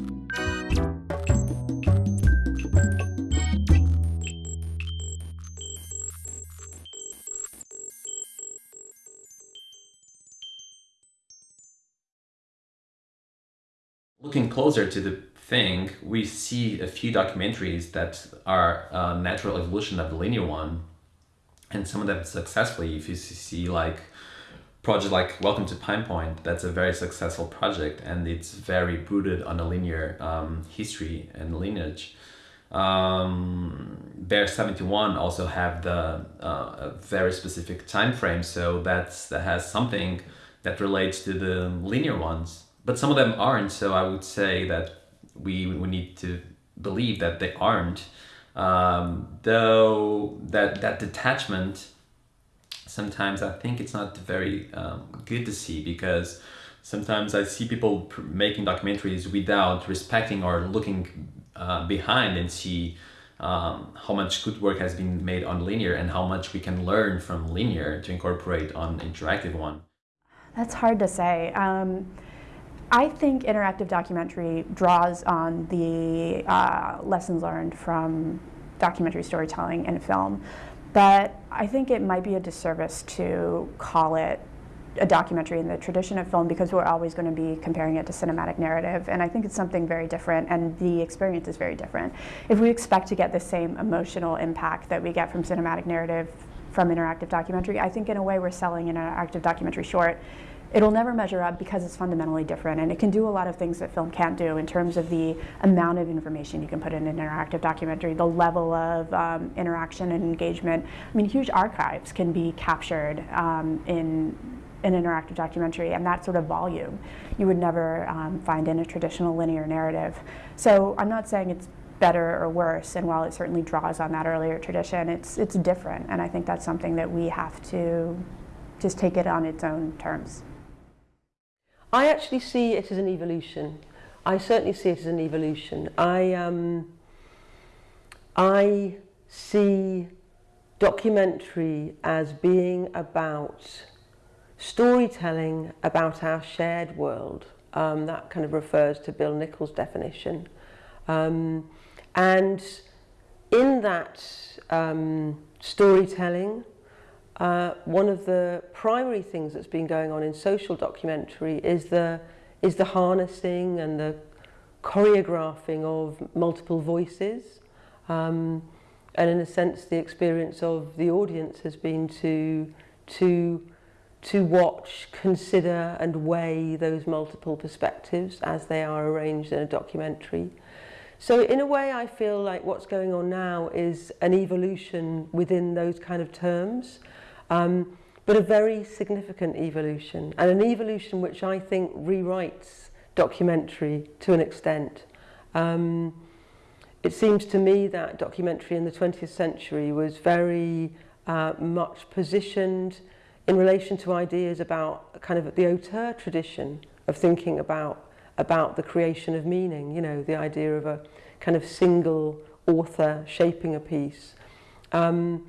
Looking closer to the thing, we see a few documentaries that are uh, natural evolution of the linear one, and some of them successfully. If you see like project like Welcome to Pine Point, that's a very successful project, and it's very rooted on a linear um, history and lineage. Um, Bear 71 also have the uh, a very specific time frame, so that's that has something that relates to the linear ones but some of them aren't. So I would say that we we need to believe that they aren't. Um, though that that detachment, sometimes I think it's not very um, good to see because sometimes I see people making documentaries without respecting or looking uh, behind and see um, how much good work has been made on linear and how much we can learn from linear to incorporate on interactive one. That's hard to say. Um, I think interactive documentary draws on the uh, lessons learned from documentary storytelling and film, but I think it might be a disservice to call it a documentary in the tradition of film because we're always going to be comparing it to cinematic narrative and I think it's something very different and the experience is very different. If we expect to get the same emotional impact that we get from cinematic narrative from interactive documentary, I think in a way we're selling an interactive documentary short It'll never measure up because it's fundamentally different and it can do a lot of things that film can't do in terms of the amount of information you can put in an interactive documentary, the level of um, interaction and engagement. I mean, huge archives can be captured um, in an interactive documentary and that sort of volume you would never um, find in a traditional linear narrative. So I'm not saying it's better or worse and while it certainly draws on that earlier tradition, it's, it's different and I think that's something that we have to just take it on its own terms. I actually see it as an evolution. I certainly see it as an evolution. I, um, I see documentary as being about storytelling about our shared world. Um, that kind of refers to Bill Nichols' definition. Um, and in that um, storytelling, uh, one of the primary things that's been going on in social documentary is the, is the harnessing and the choreographing of multiple voices. Um, and in a sense, the experience of the audience has been to, to, to watch, consider and weigh those multiple perspectives as they are arranged in a documentary. So in a way, I feel like what's going on now is an evolution within those kind of terms. Um, but a very significant evolution, and an evolution which I think rewrites documentary to an extent. Um, it seems to me that documentary in the 20th century was very uh, much positioned in relation to ideas about kind of the auteur tradition of thinking about about the creation of meaning, you know, the idea of a kind of single author shaping a piece. Um,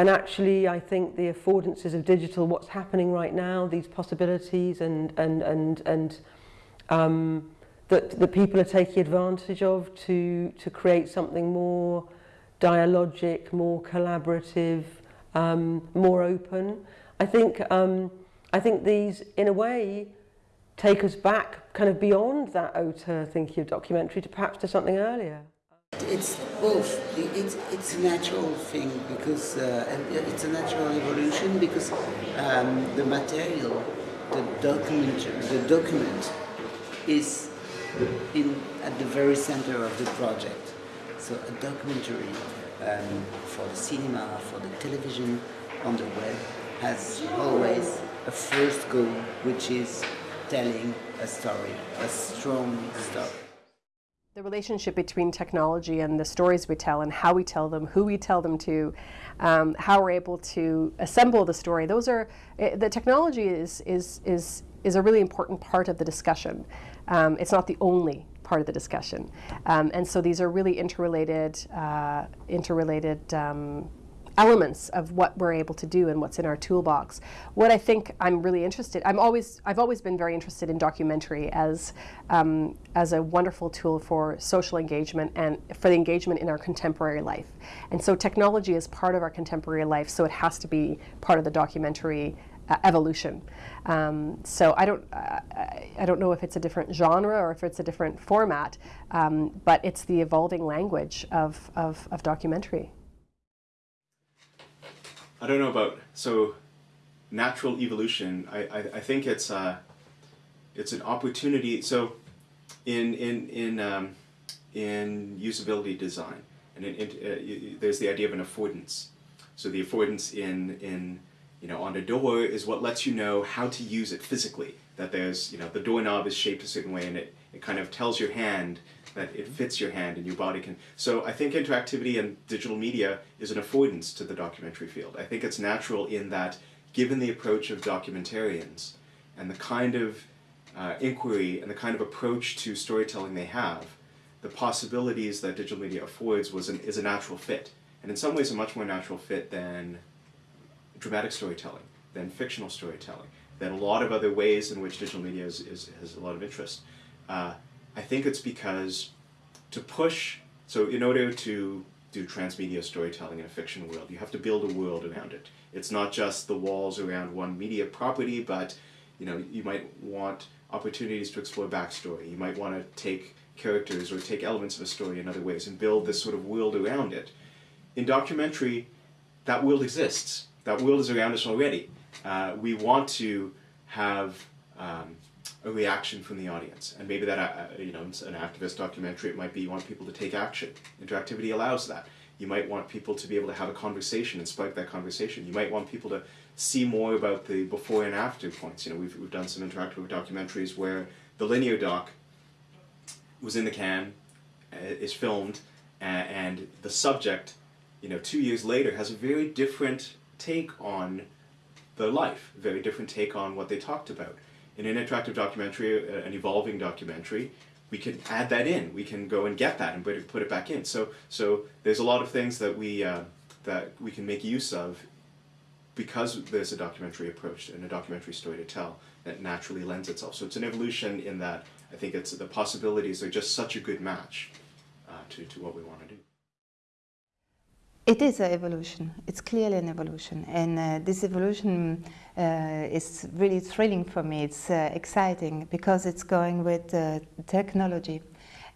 And actually, I think the affordances of digital, what's happening right now, these possibilities and, and, and, and um, that, that people are taking advantage of to, to create something more dialogic, more collaborative, um, more open. I think, um, I think these, in a way, take us back kind of beyond that auteur thinking of documentary to perhaps to something earlier. It's both. It's it's a natural thing because uh, it's a natural evolution because um, the material, the document, the document, is in at the very center of the project. So a documentary um, for the cinema, for the television, on the web has always a first goal, which is telling a story, a strong story. The relationship between technology and the stories we tell and how we tell them, who we tell them to, um, how we're able to assemble the story, those are, uh, the technology is, is, is, is a really important part of the discussion. Um, it's not the only part of the discussion. Um, and so these are really interrelated, uh, interrelated um, elements of what we're able to do and what's in our toolbox. What I think I'm really interested, I'm always, I've always been very interested in documentary as, um, as a wonderful tool for social engagement and for the engagement in our contemporary life. And so technology is part of our contemporary life, so it has to be part of the documentary uh, evolution. Um, so I don't, uh, I don't know if it's a different genre or if it's a different format, um, but it's the evolving language of, of, of documentary. I don't know about so natural evolution. I, I, I think it's uh, it's an opportunity. So in in in um, in usability design, and in, in, uh, there's the idea of an affordance. So the affordance in in you know on a door is what lets you know how to use it physically. That there's you know the doorknob is shaped a certain way, and it it kind of tells your hand that it fits your hand and your body can. So I think interactivity and digital media is an affordance to the documentary field. I think it's natural in that given the approach of documentarians and the kind of uh, inquiry and the kind of approach to storytelling they have, the possibilities that digital media affords was an, is a natural fit. And in some ways a much more natural fit than dramatic storytelling, than fictional storytelling, than a lot of other ways in which digital media is, is, has a lot of interest. Uh, I think it's because to push, so in order to do transmedia storytelling in a fiction world, you have to build a world around it. It's not just the walls around one media property, but you know, you might want opportunities to explore backstory. You might want to take characters or take elements of a story in other ways and build this sort of world around it. In documentary, that world exists. That world is around us already. Uh, we want to have um, a reaction from the audience. And maybe that, uh, you know, an activist documentary, it might be you want people to take action. Interactivity allows that. You might want people to be able to have a conversation and spark that conversation. You might want people to see more about the before and after points. You know, we've, we've done some interactive documentaries where the linear doc was in the can, uh, is filmed, and the subject, you know, two years later has a very different take on their life, very different take on what they talked about in an interactive documentary, uh, an evolving documentary, we can add that in. We can go and get that and put it, put it back in. So, so there's a lot of things that we, uh, that we can make use of because there's a documentary approach and a documentary story to tell that naturally lends itself. So it's an evolution in that I think it's the possibilities are just such a good match uh, to, to what we want to do. It is an evolution. It's clearly an evolution. And uh, this evolution uh, is really thrilling for me. It's uh, exciting because it's going with uh, technology.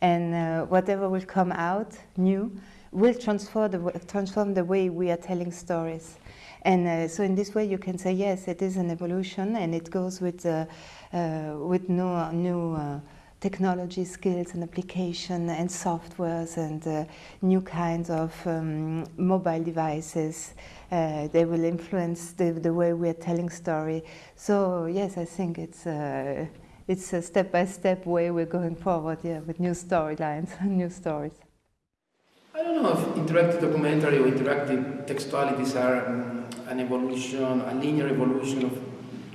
And uh, whatever will come out new will transform the, transform the way we are telling stories. And uh, so in this way you can say, yes, it is an evolution and it goes with, with no, new technology skills and application and softwares and uh, new kinds of um, mobile devices. Uh, they will influence the, the way we are telling story. So yes, I think it's uh, it's a step-by-step -step way we're going forward, yeah, with new storylines, and new stories. I don't know if interactive documentary or interactive textualities are um, an evolution, a linear evolution of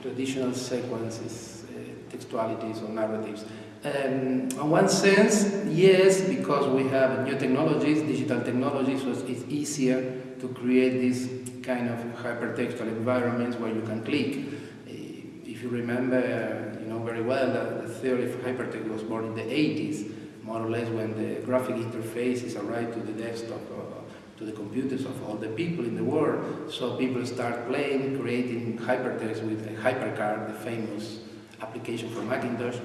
traditional sequences, uh, textualities or narratives. Um, in one sense, yes, because we have new technologies, digital technologies, so it's easier to create these kind of hypertextual environments where you can click. If you remember, you know very well that the theory of hypertext was born in the 80s, more or less when the graphic interfaces arrived to the desktop, uh, to the computers of all the people in the world. So people start playing, creating hypertext with HyperCard, the famous application for Macintosh.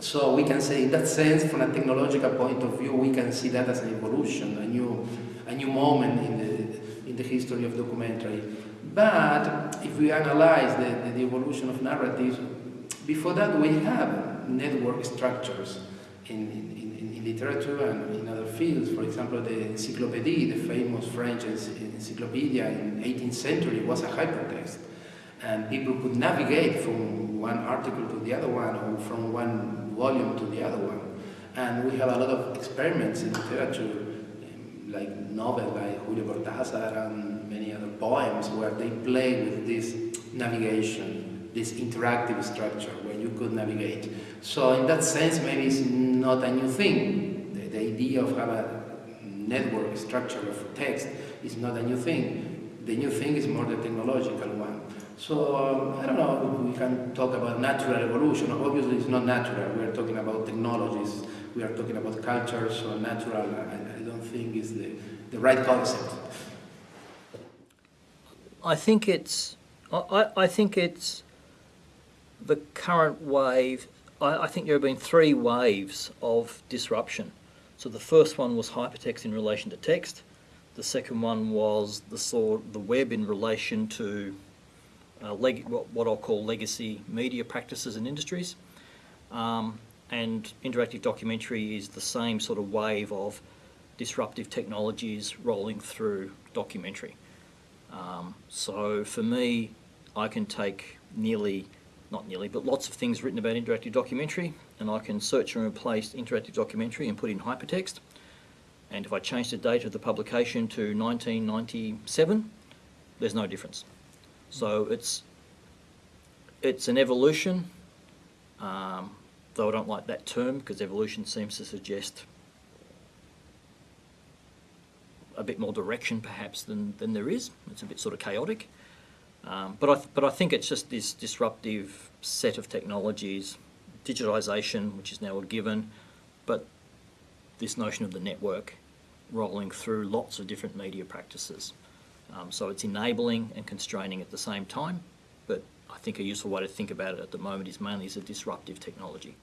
So we can say in that sense, from a technological point of view, we can see that as an evolution, a new, a new moment in the, in the history of documentary. But if we analyze the, the, evolution of narratives, before that we have network structures in, in, in, in literature and in other fields. For example, the encyclopedia, the famous French encyclopedia in 18th century was a hypertext. And people could navigate from one article to the other one or from one volume to the other one. And we have a lot of experiments in literature, um, like novels like Julio Cortázar and many other poems where they play with this navigation, this interactive structure where you could navigate. So in that sense, maybe it's not a new thing. The, the idea of have a network structure of text is not a new thing. the new thing is more the technological one. So um, I don't know we can talk about natural evolution. Obviously, it's not natural. We are talking about technologies. We are talking about culture. So natural, I, I don't think is the, the right concept. I think it's, I, I think it's the current wave. I, I think there have been three waves of disruption. So the first one was hypertext in relation to text. The second one was the sort the web in relation to uh, leg, what, I'll call legacy media practices and industries. Um, and interactive documentary is the same sort of wave of disruptive technologies rolling through documentary. Um, so for me, I can take nearly, not nearly, but lots of things written about interactive documentary and I can search and replace interactive documentary and put in hypertext. And if I change the date of the publication to 1997, there's no difference. So it's, it's an evolution, um, though I don't like that term because evolution seems to suggest a bit more direction perhaps than, than there is. It's a bit sort of chaotic. Um, but, I but I think it's just this disruptive set of technologies, digitalisation, which is now a given, but this notion of the network rolling through lots of different media practices. Um, so it's enabling and constraining at the same time, but I think a useful way to think about it at the moment is mainly as a disruptive technology.